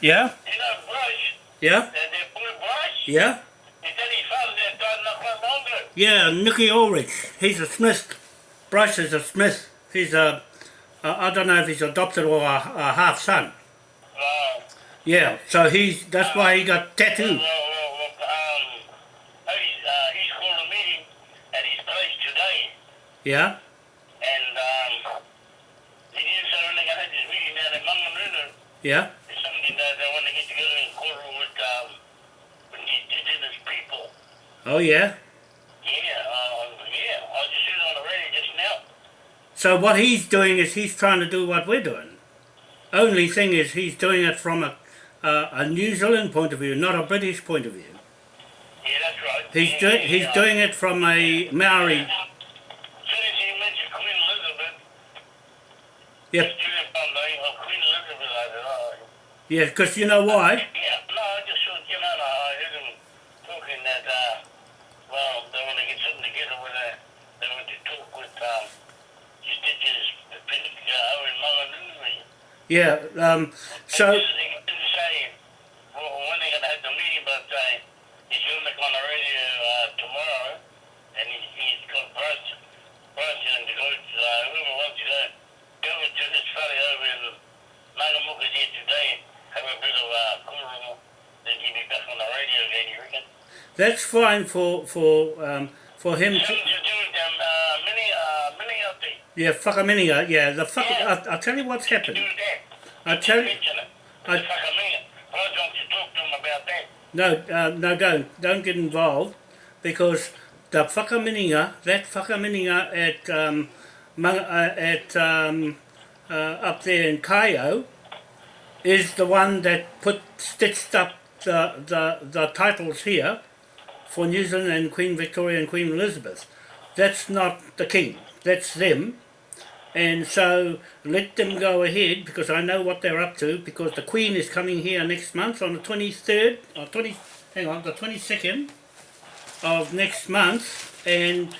Yeah? You know Bryce, Yeah? that, that boy Bryce, Yeah? he said his father that died not quite long. Yeah, Nicky Ulrich. He's a Smith. Bryce is a Smith. He's a, a I don't know if he's adopted or a, a half son. Uh, Yeah, so he's that's why he got well, tattooed. well, well, um, he's, uh, he's called a meeting at his place today, Yeah? and um, he didn't say they got this meeting down in Manganuno. Yeah? It's something that they want to get together and quarrel with, um, with the indigenous people. Oh yeah. Yeah, uh, yeah, I was just on the radio just now. So what he's doing is he's trying to do what we're doing. Only thing is he's doing it from a a, a New Zealand point of view, not a British point of view. Yeah, that's right. He's yeah, doing he's yeah. doing it from a Maori. As soon as he mentioned Queen Elizabeth, Yep. Julian found the name of Queen Elizabeth, I said, Yeah, because you know why? yeah, no, I just thought, you know, no, I heard him talking that, uh, well, they want to get something together with, uh, they want to talk with, um, indigenous people, uh, over in Manganui. Yeah. Um. So He didn't say, well, when they're going to have the meeting, but, uh, he's going to make on the radio, uh, tomorrow, and he, he's got Bryce, Bryce and the guys, uh, whoever wants to go, go to this fellow over in Mangamuka here today, have a bit of, uh, cool then he'll be back on the radio again, you reckon? that's fine for for um for him to to do with them, uh, mini, uh, mini update. Yeah whakaminenga yeah the fuck Yeah. I, I'll tell you what's happened. I tell you. I- Why don't you talk to him about that? no uh, no don't don't get involved because the whakaminenga that whakaminenga at um uh, at um uh, up there in Kaeo is the one that put stitched up the, the, the titles here for New Zealand and Queen Victoria and Queen Elizabeth. That's not the king, that's them. And so let them go ahead because I know what they're up to because the Queen is coming here next month on the 23rd, or 20, hang on, the 22nd of next month and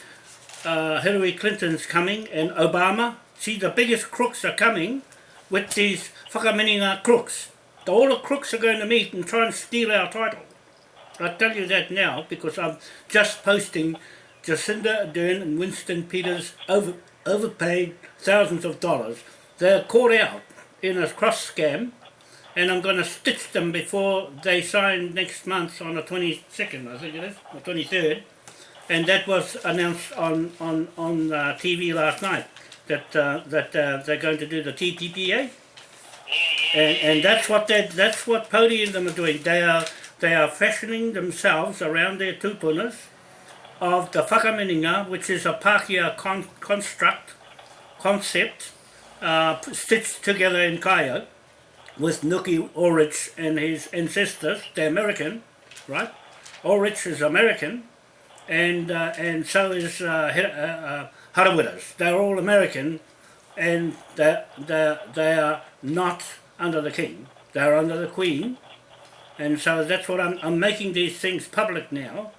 uh, Hillary Clinton's coming and Obama. See, the biggest crooks are coming with these whakaminenga crooks. All the crooks are going to meet and try and steal our title. I tell you that now because I'm just posting Jacinda Ardern and Winston Peters over, overpaid thousands of dollars. They're caught out in a cross scam and I'm going to stitch them before they sign next month on the 22nd, I think it is, or 23rd. And that was announced on, on, on uh, TV last night that, uh, that uh, they're going to do the TPPA. And, and that's what they, that's what Pody and them are doing. They are they are fashioning themselves around their tupunas of the whakaminenga, which is a Pākehā con- construct, concept, uh, stitched together in Kaeo with Nuki Ulrich and his ancestors. They're American, right? Ulrich is American, and uh, and so is uh, uh, uh, They're all American, and they they they are not under the king. They're under the queen, and so that's what I'm I'm making these things public now,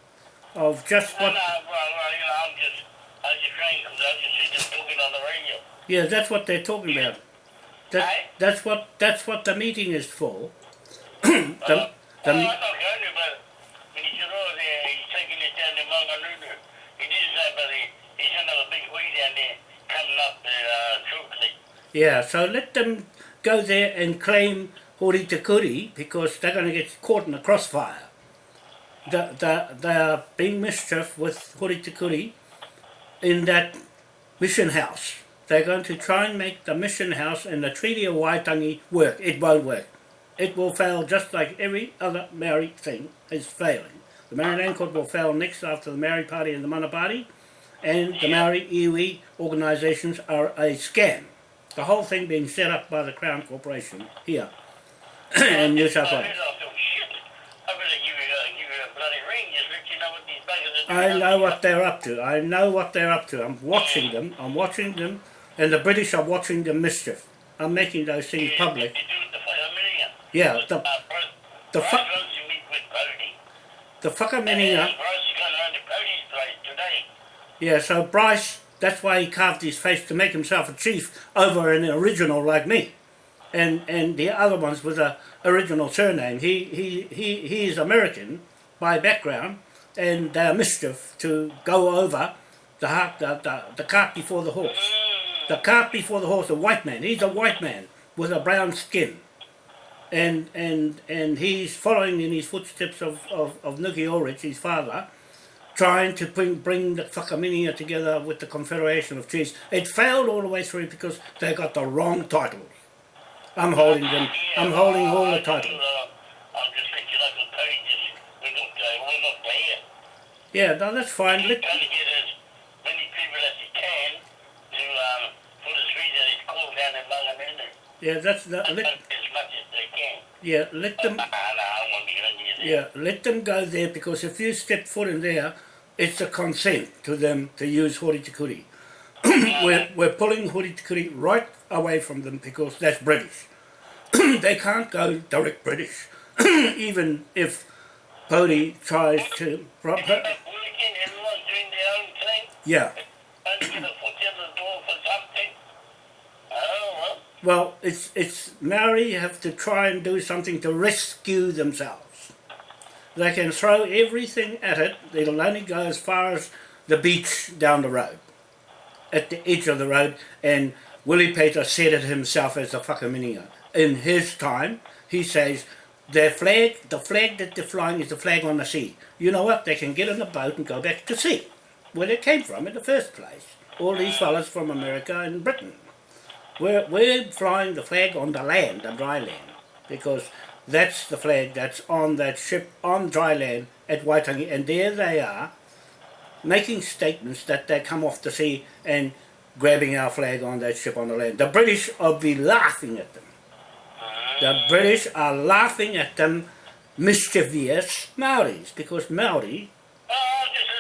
of just what no, well, well, you know, I'm just, I was just trying because I just see them talking on the radio. Yeah that's what they're talking about. That that's what that's what the meeting is for. Uh, the, the, I'm not going to, but when he oh, there, he's taking it down to Manganunu, he did say, but he, he's going to have a big way down there coming up there uh, shortly. Yeah, so let them go there and claim Hori Te Kuri because they're going to get caught in the crossfire. The, the, they are being mischief with Hori Te Kuri in that mission house. They're going to try and make the mission house and the Treaty of Waitangi work. It won't work. It will fail just like every other Maori thing is failing. The Maori Land Court will fail next after the Maori Party and the Mana Party, and the Maori iwi organisations are a scam. The whole thing being set up by the Crown Corporation here in New South Wales. I know what they're up to. I know what they're up to. I'm watching them. I'm watching them, and the British are watching the mischief. I'm making those things public. They do the Whakaminenga. Yeah, the Uh, the Bryce fu- meet with Bodie. the And whakaminenga. Bryce is going around to Bodie's place today. Yeah, so Bryce, that's why he carved his face to make himself a chief over an original like me. and and the other ones with a original surname. He he he he is American by background, and they are mischief to go over the heart, the, the the cart before the horse. The cart before the horse, a white man. He's a white man with a brown skin, and and and he's following in his footsteps of of, of Nuki Ulrich, his father. Trying to bring bring the Whakaminia together with the Confederation of Chiefs. It failed all the way through because they got the wrong titles. I'm holding them. I'm holding all the titles. I'll just let you know the pages. We're not, uh, we're not there. Yeah, no, that's fine. Let, trying to get as many people as he can to um, for the street that he's called down in Mangamunu. Yeah, that's the, let, As much as they can. yeah, let them. Ah, no, I won't get on you there. Yeah, let them go there because if you step foot in there, it's a consent to them to use Horitikuri. we're, we're pulling Horitikuri right away from them because that's British. they can't go direct British, even if Pody tries to. pro- It's like working, everyone's doing their own thing. Yeah, Trying to get a foot in the door for something. Oh, well. it's it's Maori have to try and do something to rescue themselves. They can throw everything at it. It'll only go as far as the beach down the road, at the edge of the road. And Willie Peter said it himself as a whakaminia. In his time, he says, their flag, the flag that they're flying is the flag on the sea. You know what? They can get in a boat and go back to sea, where they came from in the first place. All these fellas from America and Britain. We're, we're flying the flag on the land, the dry land, because that's the flag that's on that ship on dry land at Waitangi, and there they are, making statements that they come off the sea and grabbing our flag on that ship on the land. The British will be laughing at them. The British are laughing at them mischievous Maoris, because Maori, Oh, I'm just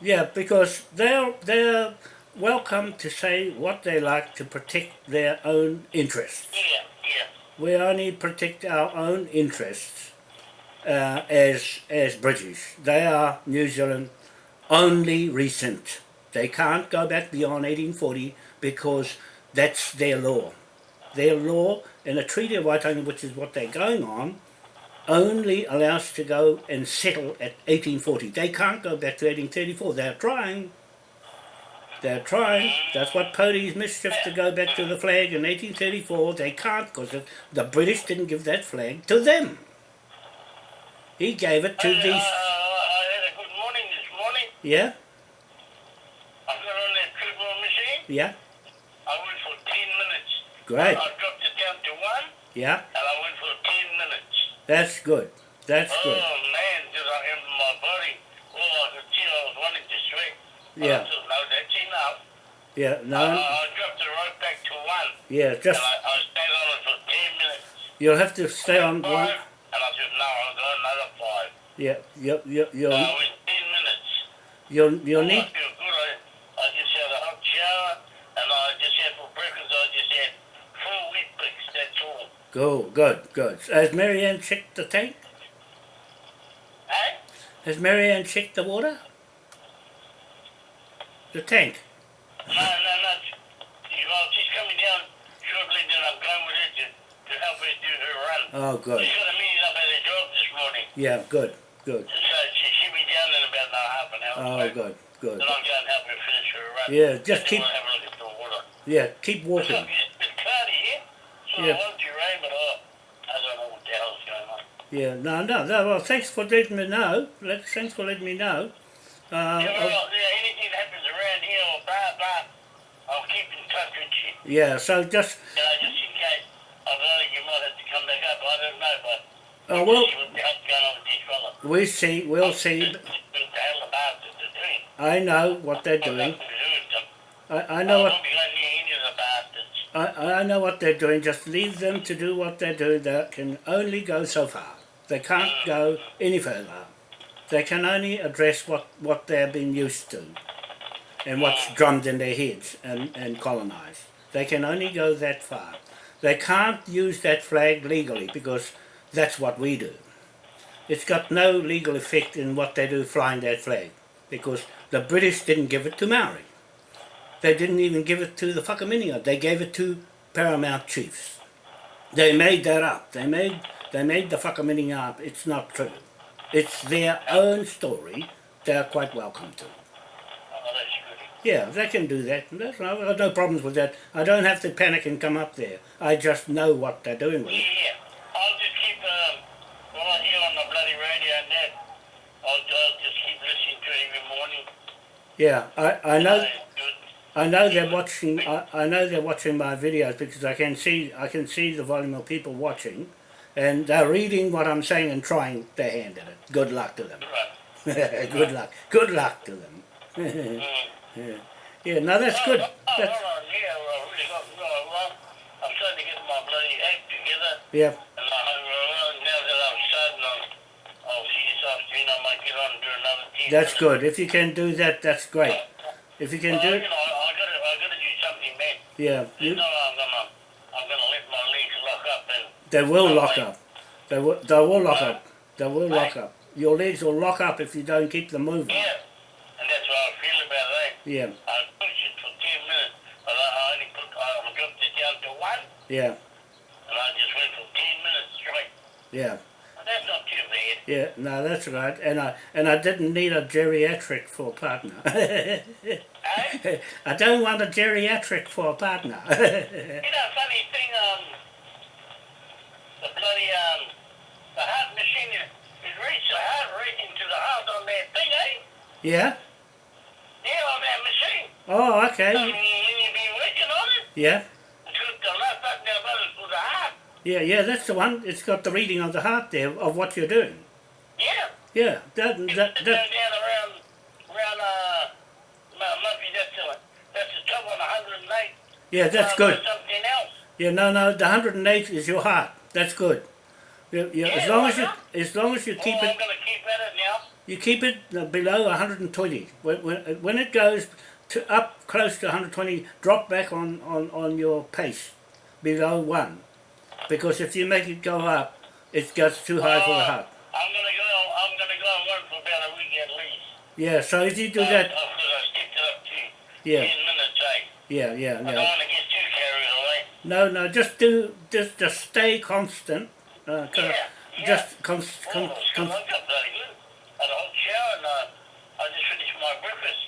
Yeah, because they're they're welcome to say what they like to protect their own interests. Yeah, yeah. We only protect our own interests uh, as as British. They are New Zealand only recent. They can't go back beyond 1840 because that's their law. Their law in the Treaty of Waitangi, which is what they're going on, only allows to go and settle at 1840. They can't go back to 1834. They're trying. They're trying. That's what Pody's mischief to go back to the flag in 1834. They can't because the British didn't give that flag to them. He gave it to I, these. uh, I had a good morning this morning. Yeah, I got on that triple machine. yeah, I went for 10 minutes. great. I dropped it down to one, Yeah, and I went for 10 minutes. That's good. That's good. oh, man, did I have my body. Oh, see I was wanting to sweat. Yeah. I said, no, that's enough. Yeah, Uh, no, I dropped it right back to one. yeah, just And I, I stayed on it for 10 minutes. you'll have to stay on Five, one. and I said, no, I'll go another five. Yeah, you you you'll Uh, it was 10 minutes. you'll you'll I need. feel good. I, I just had a hot shower, and I just had for breakfast, I just had four Weet-Bix, that's all. Go, good, good. Has Marianne checked the tank? Hey? Has Marianne checked the water? The tank. No, no, no. Well, she's coming down shortly, then I'm going with her to, to help her do her run. Oh, good. She's got a meeting up at her job this morning, Yeah, good, good. so she should be down in about half an hour. Oh, so good, good. Then I'll go and help her finish her run. Yeah, just keep we'll have a look at the water. yeah keep It's walking. a bit cloudy here, so Yeah. I want to rain, but oh, I don't know what the hell's going on. Yeah, no, no, no. Well, thanks for letting me know. Let, thanks for letting me know. Uh, Yeah, well, yeah, anything that happens around here or blah, blah, I'll keep in touch with you. yeah, so just You know, just in case. I know, you might have to come back up, I don't know, but oh well, see what the hell's going on with these fellas. we see, we'll see. What the hell the bastards are doing. I know what they're doing. nothing to do with them. I, I know what won't be going near any of the bastards. I, I know what they're doing. Just leave them to do what they're doing. They can only go so far. They can't go any further. They can only address what, what they've been used to and what's drummed in their heads and, and colonised. They can only go that far. They can't use that flag legally because that's what we do. it's got no legal effect in what they do flying that flag because the British didn't give it to Maori. They didn't even give it to the Whakaminenga. They gave it to paramount chiefs. They made that up. They made they made the Whakaminenga up. It's not true. It's their own story. They're quite welcome to. Oh, that's good. Yeah, they can do that. That's I've got no problems with that. I don't have to panic and come up there. I just know what they're doing with Yeah, it. yeah. I'll just keep, um, I hear on the bloody radio and that, I'll, I'll just keep listening to it every morning. Yeah, I, I know. I know they're watching. I, I know they're watching my videos because I can see I can see the volume of people watching, and they're reading what I'm saying and trying their hand at it. Good luck to them. Right. good luck. Good luck to them. Mm. yeah. yeah. No, that's good. Oh, oh, That's, on, yeah, well, really got, well, I'm starting to get my bloody act together. yeah. And I well, now that I'm starting on, I'll see this afternoon, I might get on and do another 10 That's good. If you can do that, that's great. If you can Well, do you it, know, I gotta, gotta do something, man. yeah. You You, know, I'm gonna, I'm gonna let my legs lock up and, they will lock up. They will. They will lock up. They will lock up. Your legs will lock up if you don't keep them moving. yeah, and that's what I feel about it. Yeah. I pushed it for 10 minutes, but I I only put, I dropped it down to one, Yeah. and I just went for 10 minutes straight. Yeah. And that's not too bad. Yeah, no, that's right. And I and I didn't need a geriatric for a partner. Eh? I don't want a geriatric for a partner. You know, funny thing, um, the bloody, um, the heart machine is, is reached the heart rate into the heart on that thing, eh? Yeah? Yeah, on that machine. Oh, okay. when you've been working on it, Yeah. it's got the left button down button for the heart. Yeah, yeah, that's the one. It's got the reading of the heart there of what you're doing. Yeah. Yeah, that, that, that, down around, around, uh, that's that's the top on 108. yeah, that's uh, good. Something else. Yeah, no, no, the 108 is your heart. That's good. You, you, as long as you, as long as you keep it, going to keep at it now. You keep it uh, below 120. When, when, when it goes to up close to 120, drop back on, on, on your pace below one, because if you make it go up, it gets too high for the heart. I'm going to go, I'm going to go and work for about a week at least. Yeah, so if you do Uh, that, Because I skipped it up to yeah, 10 minutes, eh? yeah, yeah, I don't yeah. want to get too carried away. No, no, just do, just, just stay constant. Uh, Yeah, yeah. Just cons, Oh, con, it's con, come up bloody good. Had a hot shower and uh, I just finished my breakfast.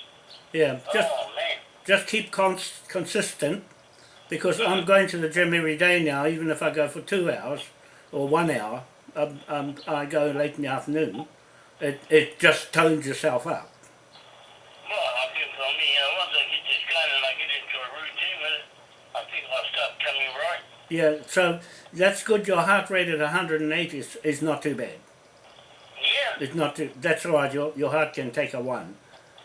Yeah, just oh, just keep cons- consistent because I'm going to the gym every day now, even if I go for two hours or one hour. Um, um, I go late in the afternoon. It, it just tones yourself up. Well, I for me, you once I get this going and I get into a routine I think I'll start coming right. Yeah, so that's good. Your heart rate at 180 is, is not too bad. Yeah. It's not too, that's all right. Your, your heart can take a one.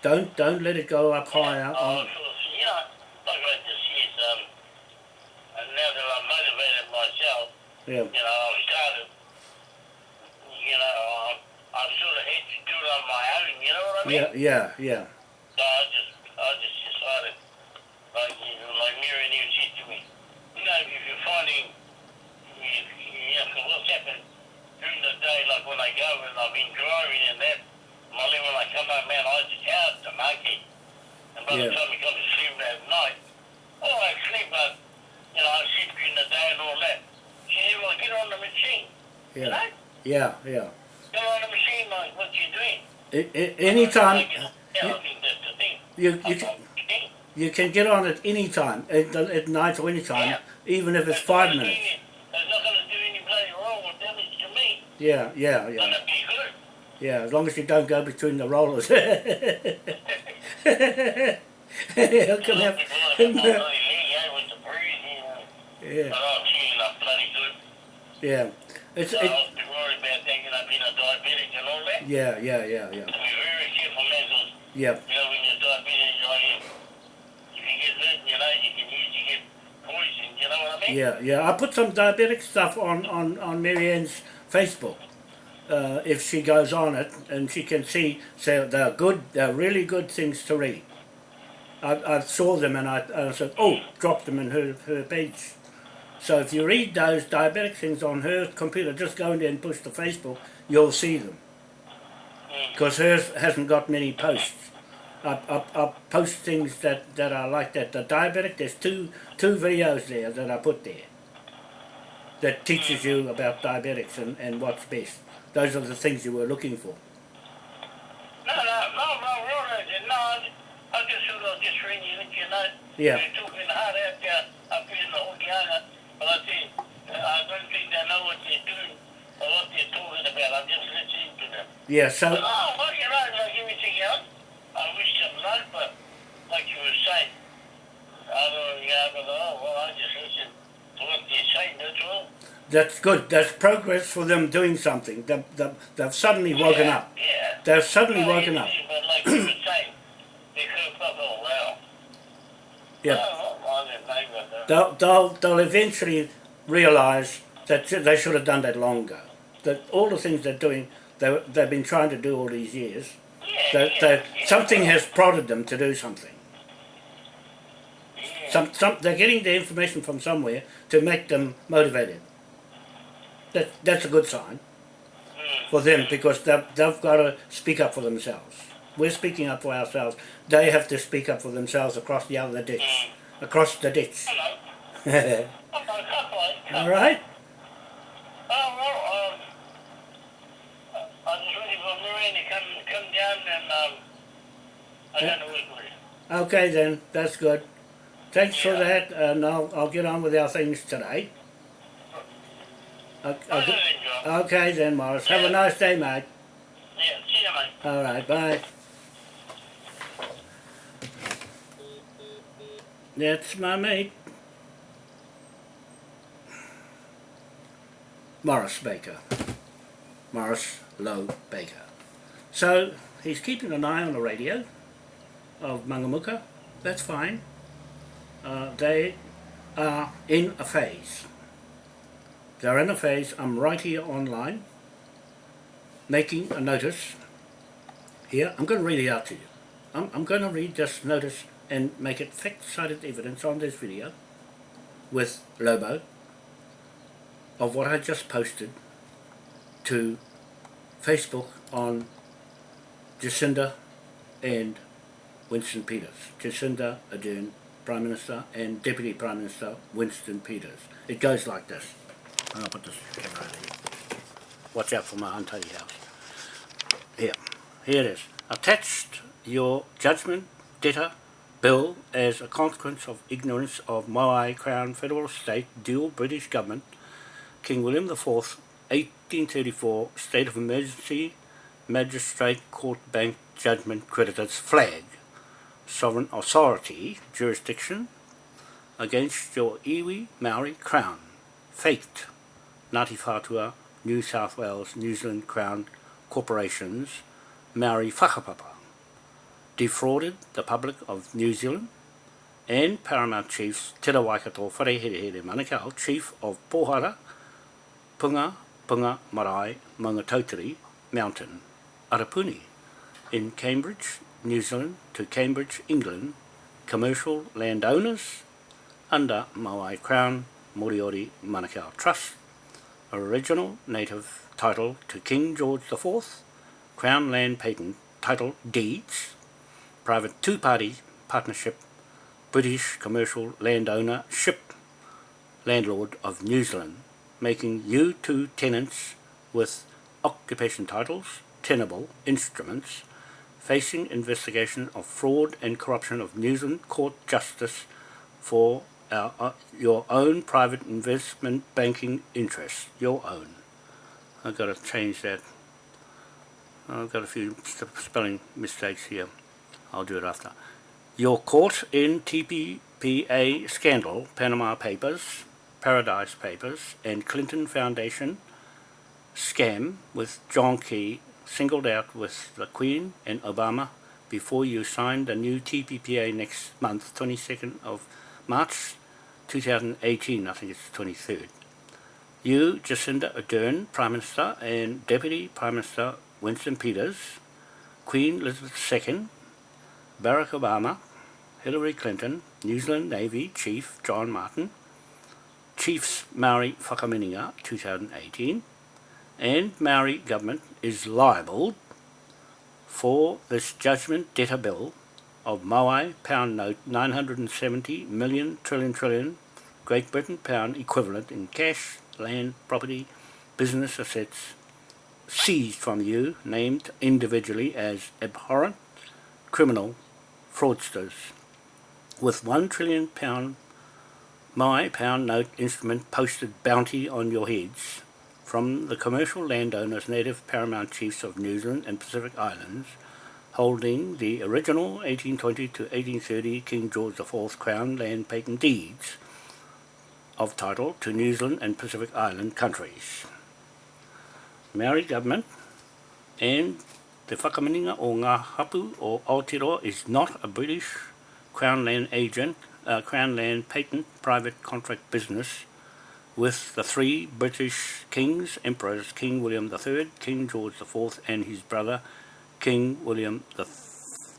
Don't don't let it go up higher. Oh, so, you know, like I just said, um, and now that I'm motivated myself, yeah, you know, I've started, you know, um, I sort of had to do it on my own, you know what I mean? yeah, yeah, yeah, So I just, I just decided, like, you know, like Mary even said to me, you know, if you're finding, you, you know, 'cause what's happened during the day, like when I go and I've been driving and that, Molly, when I come home, man, I just out the monkey. And by Yeah. the time you come to sleep at night, oh, I sleep, but, you know, I sleep during the day and all that. She said, well, get on the machine. You yeah, know? yeah, yeah. Get on the machine, like, what you doing? I- I- anytime Yeah, I think that's the thing. you, you, That's can, you can get on it any time, at, at night or any time, Yeah. even if it's That's five minutes. any- That's not going to do any bloody wrong or damage to me. Yeah, yeah, It's yeah, going to be good. yeah. As long as you don't go between the rollers. He'll come out. People have my bloody leg, with the bruising. and- Yeah, But I'm feeling up bloody good. yeah. It's it, was be worried about thinking I've been a diabetic and all that. yeah, yeah, yeah, yeah, To be very careful, man, 'cause, yeah, you know, when you're diabetic, you know, you, if you get hurt, you know, you can usually get poisoned, you know what I mean? yeah, yeah. I put some diabetic stuff on on on Marianne's Facebook. Uh, if she goes on it and she can see, so they're good, they're really good things to read. I, I saw them and I, I said, oh, drop them in her, her page. So if you read those diabetic things on her computer, just go in there and push to Facebook, you'll see them. Mm. Because hers hasn't got many posts. I, I, I post things that, that are like that. The diabetic, there's two two videos there that I put there that teaches you about diabetics and, and what's best. Those are the things you were looking for. No, no, no, no, right, no, I, I just sort of just ring you, let you know. Yeah. You're talking hard out there up here in the Hokianga, but I think, uh, I don't think they know what they're doing or what they're talking about. I'm just listening to them. Yeah, But, so oh, well, you know, like everything else, I wish them luck, but like you were saying, I don't know, yeah, but oh, well, I just listen to what they're saying, that's all. that's good. That's progress for them doing something. They've, they've, they've suddenly woken up. Yeah. They've suddenly No, woken up. But like you were saying, they could have got all well. Yeah. Well, I didn't know about that. They'll, they'll, they'll eventually realise that they should have done that longer. That all the things they're doing, they, they've been trying to do all these years. That, that something has prodded them to do something. Some, some, they're getting the information from somewhere to make them motivated. That, that's a good sign Mm. for them because they've, they've got to speak up for themselves. We're speaking up for ourselves. They have to speak up for themselves across the other ditch. Across the ditch. Hello. Oh, All right? Oh, well, um, I waiting for Lorraine to come, come down and, um, I Yeah. got to work with you. Okay then, that's good. Thanks for that, and I'll, I'll get on with our things today. Okay, go. okay then, Morris. Have a nice day, mate. Yeah, see you, mate. All right, bye. That's my mate. Morris Baker. Morris Lowe Baker. So he's keeping an eye on the radio of Mangamuka. That's fine. Uh, they are in a phase. They're in a phase. I'm right here online making a notice here, I'm going to read it out to you. I'm, I'm going to read this notice and make it fact-cited evidence on this video with Lobo of what I just posted to Facebook on Jacinda and Winston Peters. Jacinda Ardern, Prime Minister, and Deputy Prime Minister Winston Peters. It goes like this. I'll put this camera over here. Watch out for my untidy house. Here. Here it is. Attached your judgment debtor bill as a consequence of ignorance of Moai Crown Federal State dual British government King William IV 1834 State of Emergency Magistrate Court Bank Judgment Creditors Flag. Sovereign Authority Jurisdiction against your iwi Maori Crown. Faked Ngāti Whātua New South Wales New Zealand Crown Corporations Maori Whakapapa defrauded the public of New Zealand and Paramount Chiefs Te Waikato Whareherehere Manukau Chief of Pohara Punga Punga Marae Mangatauteri Mountain Arapuni in Cambridge, New Zealand to Cambridge, England commercial landowners under Maui Crown Moriori Manukau Trust original native title to King George IV Crown Land Patent Title Deeds private two-party partnership British commercial landowner ship landlord of New Zealand making you two tenants with occupation titles, tenable instruments, facing investigation of fraud and corruption of New Zealand court justice for our, uh, your own private investment banking interests, your own. I've got to change that. I've got a few sp- spelling mistakes here. I'll do it after. Your court in TPPA scandal, Panama Papers, Paradise Papers, and Clinton Foundation scam with John Key singled out with the Queen and Obama before you signed the new TPPA next month, 22nd of March 2018, I think it's 23rd. You, Jacinda Ardern, Prime Minister, and Deputy Prime Minister Winston Peters, Queen Elizabeth II, Barack Obama, Hillary Clinton, New Zealand Navy Chief John Martin, Chiefs Maori Whakaminenga 2018 and Maori government is liable for this judgment debtor bill of Maui pound note 970 million trillion trillion Great Britain pound equivalent in cash, land, property, business assets seized from you, named individually as abhorrent criminal fraudsters, with one trillion pound my pound note instrument posted bounty on your heads from the commercial landowners native paramount chiefs of New Zealand and Pacific Islands holding the original 1820 to 1830 King George IV Crown land patent deeds of title to New Zealand and Pacific Island countries. Maori government and the whakaminenga o ngā hapu o Aotearoa is not a British Crown Land agent, uh, Crown Land patent private contract business with the three British kings, emperors, King William III, King George IV and his brother King William IV,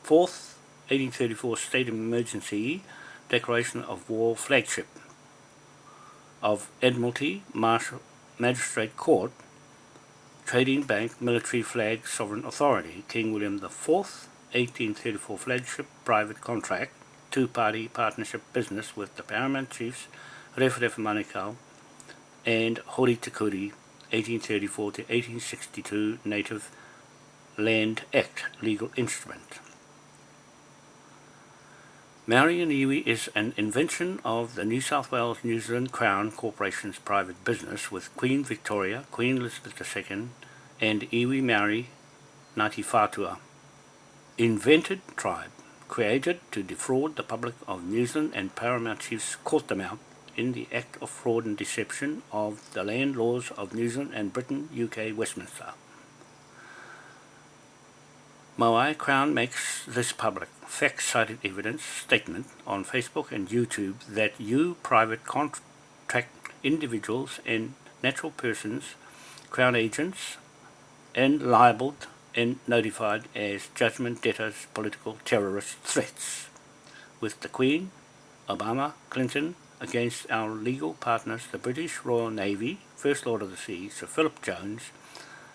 1834 State of Emergency Declaration of War Flagship of Admiralty Marshal Magistrate Court Trading Bank Military Flag Sovereign Authority King William IV 1834 flagship private contract two-party partnership business with the Paramount Chiefs Rewharewha Manukau and Hori Tikuri 1834 to 1862 Native Land Act legal instrument. Maori and Iwi is an invention of the New South Wales New Zealand Crown Corporation's private business with Queen Victoria, Queen Elizabeth II and Iwi Maori Ngāti Whātua. Invented tribe, created to defraud the public of New Zealand and Paramount Chiefs caught them out in the act of fraud and deception of the land laws of New Zealand and Britain, UK, Westminster. Moai Crown makes this public. Fact-cited evidence statement on Facebook and YouTube that you private contract individuals and natural persons, Crown agents, and libeled and notified as judgment debtors political terrorist threats. With the Queen, Obama, Clinton against our legal partners the British Royal Navy, First Lord of the Sea, Sir Philip Jones,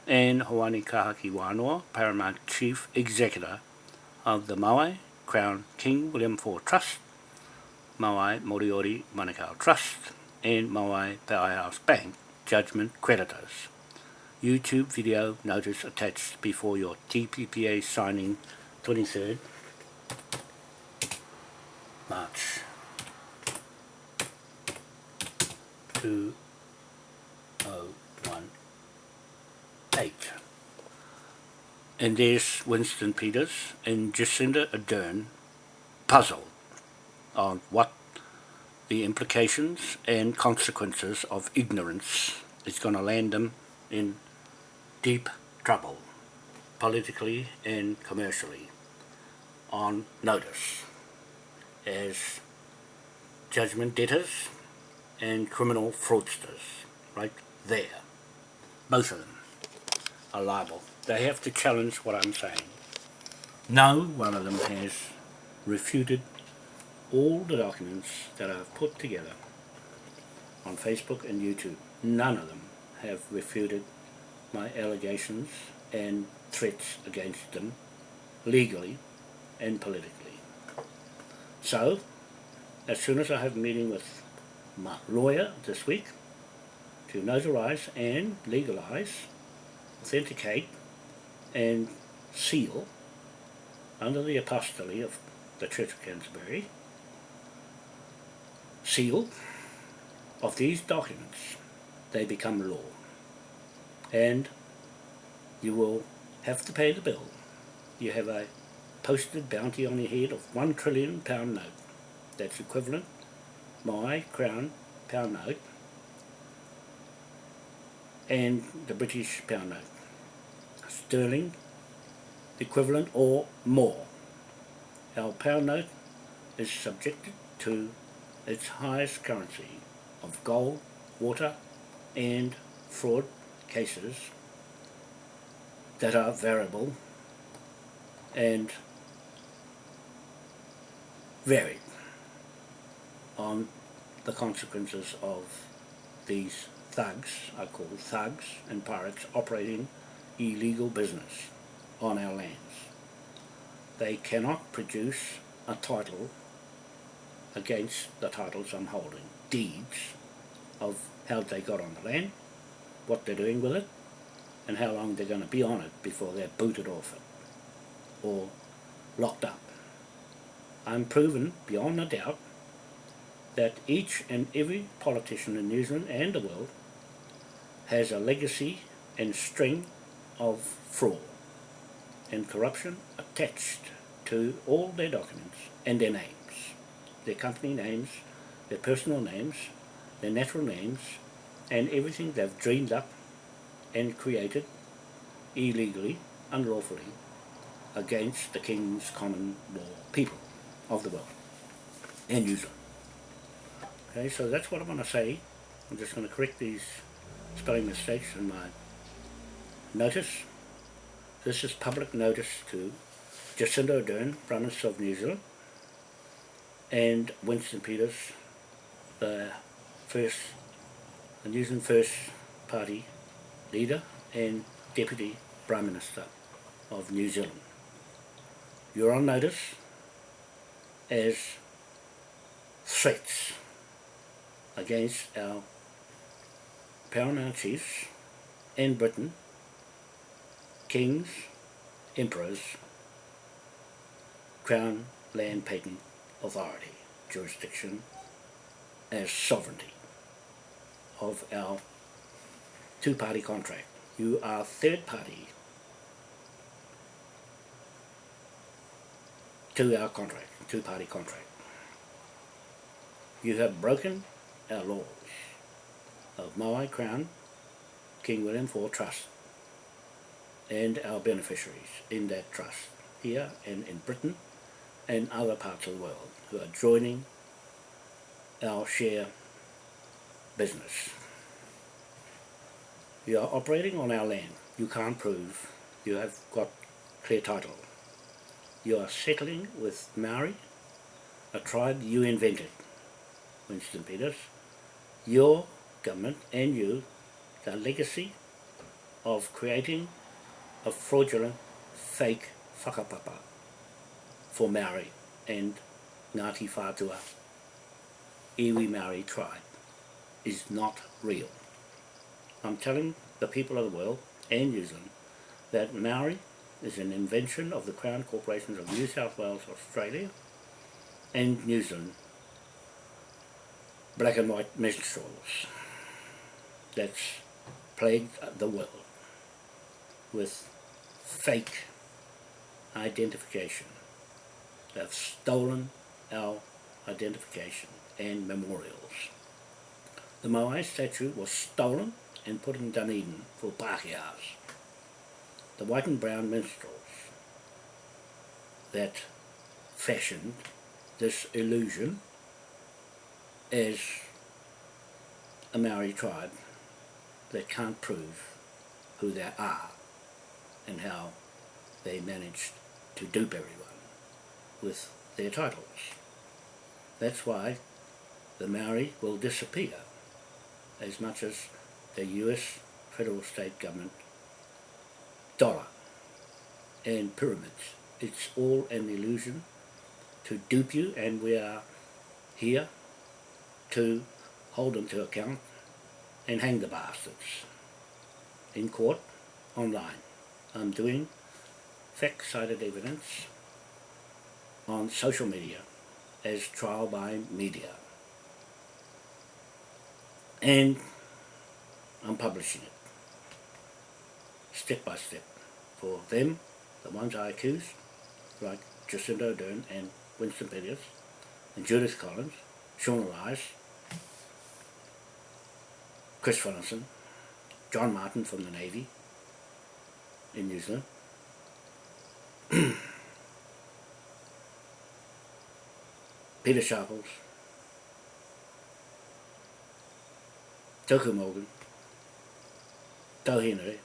and Hawani Kahaki Wānoa, Paramount Chief Executor of the Maui Crown King William IV Trust, Maui Moriori Manukau Trust, and Maui Powerhouse Bank Judgment Creditors. YouTube video notice attached before your TPPA signing 23rd March To And there's Winston Peters and Jacinda Ardern puzzled on what the implications and consequences of ignorance is going to land them in deep trouble, politically and commercially, on notice as judgment debtors and criminal fraudsters, right there. Both of them are liable. They have to challenge what I'm saying. No one of them has refuted all the documents that I've put together on Facebook and YouTube. None of them have refuted my allegations and threats against them legally and politically. So, as soon as I have a meeting with my lawyer this week to notarize and legalize, authenticate and seal under the apostolate of the Church of Canterbury, seal of these documents, they become law. And you will have to pay the bill. You have a posted bounty on your head of one trillion pound note. That's equivalent, my crown pound note, and the British pound note sterling equivalent or more. Our pound note is subjected to its highest currency of gold, water and fraud cases that are variable and varied on the consequences of these thugs I call thugs and pirates operating illegal business on our lands. They cannot produce a title against the titles I'm holding, deeds of how they got on the land, what they're doing with it, and how long they're going to be on it before they're booted off it or locked up. I'm proven beyond a doubt that each and every politician in New Zealand and the world has a legacy and string of fraud and corruption attached to all their documents and their names, their company names, their personal names, their natural names, and everything they've dreamed up and created illegally, unlawfully, against the King's common law people of the world and Zealand. Okay, so that's what I'm going to say. I'm just going to correct these spelling mistakes in my notice. This is public notice to Jacinda Ardern, Prime Minister of New Zealand, and Winston Peters, the first, the New Zealand First Party leader and Deputy Prime Minister of New Zealand. You're on notice as threats against our paramount chiefs in Britain, kings, emperors, crown land patent authority, jurisdiction as sovereignty of our two-party contract. You are third party to our contract, two-party contract. You have broken our laws of Maui Crown, King William IV Trust, and our beneficiaries in that trust, here and in Britain and other parts of the world who are joining our share business. You are operating on our land. You can't prove you have got clear title. You are settling with Maori, a tribe you invented, Winston Peters. Your government and you, the legacy of creating a fraudulent, fake whakapapa for Maori and Ngāti Whātua, Iwi Maori tribe, is not real. I'm telling the people of the world and New Zealand that Maori is an invention of the Crown Corporations of New South Wales, Australia and New Zealand black and white minstrels that's plagued the world with fake identification. They've stolen our identification and memorials. The Moai statue was stolen and put in Dunedin for Pākehās. The white and brown minstrels that fashioned this illusion as a Maori tribe that can't prove who they are and how they managed to dupe everyone with their titles. That's why the Maori will disappear as much as the US federal state government dollar and pyramids. It's all an illusion to dupe you and we are here to hold them to account and hang the bastards in court online. I'm doing fact-cited evidence on social media as trial by media. And I'm publishing it step by step for them, the ones I accuse, like Jacinda Ardern and Winston Peters and Judith Collins, Sian Elias, Chris Finlayson, John Martin from the Navy in New Zealand, Pita Sharples, Tuku Morgan, Tau Henare,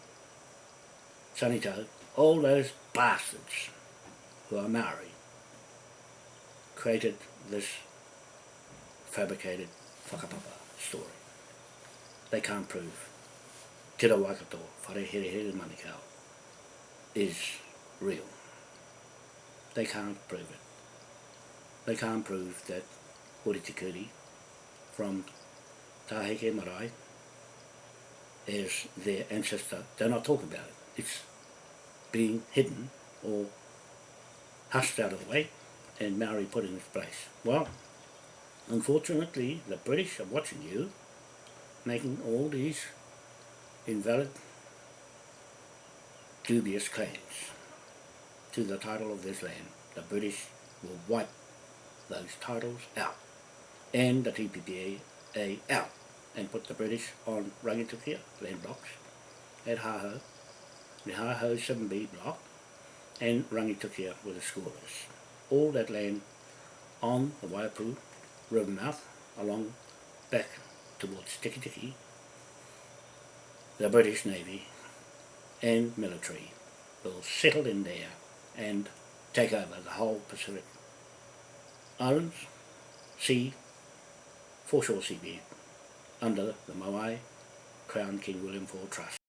Sonny Tau, all those bastards who are Maori created this fabricated whakapapa story. they can't prove. Te Rawakato, Whare Here Here Manukau, is real. They can't prove it. They can't prove that Hori Te Kuri from Taheke Marae is their ancestor. They're not talking about it. It's being hidden or hushed out of the way and Maori put in its place. Well, unfortunately, the British are watching you making all these invalid, dubious claims to the title of this land. The British will wipe those titles out and the TPPA out and put the British on Rangitukia land blocks at Haho, the Haho 7B block and Rangitukia with the school is. All that land on the Waiapu river mouth along back towards Tiki Tiki, the British Navy and military will settle in there and take over the whole Pacific Islands, sea, foreshore seabed under the Maui Crown King William IV Trust.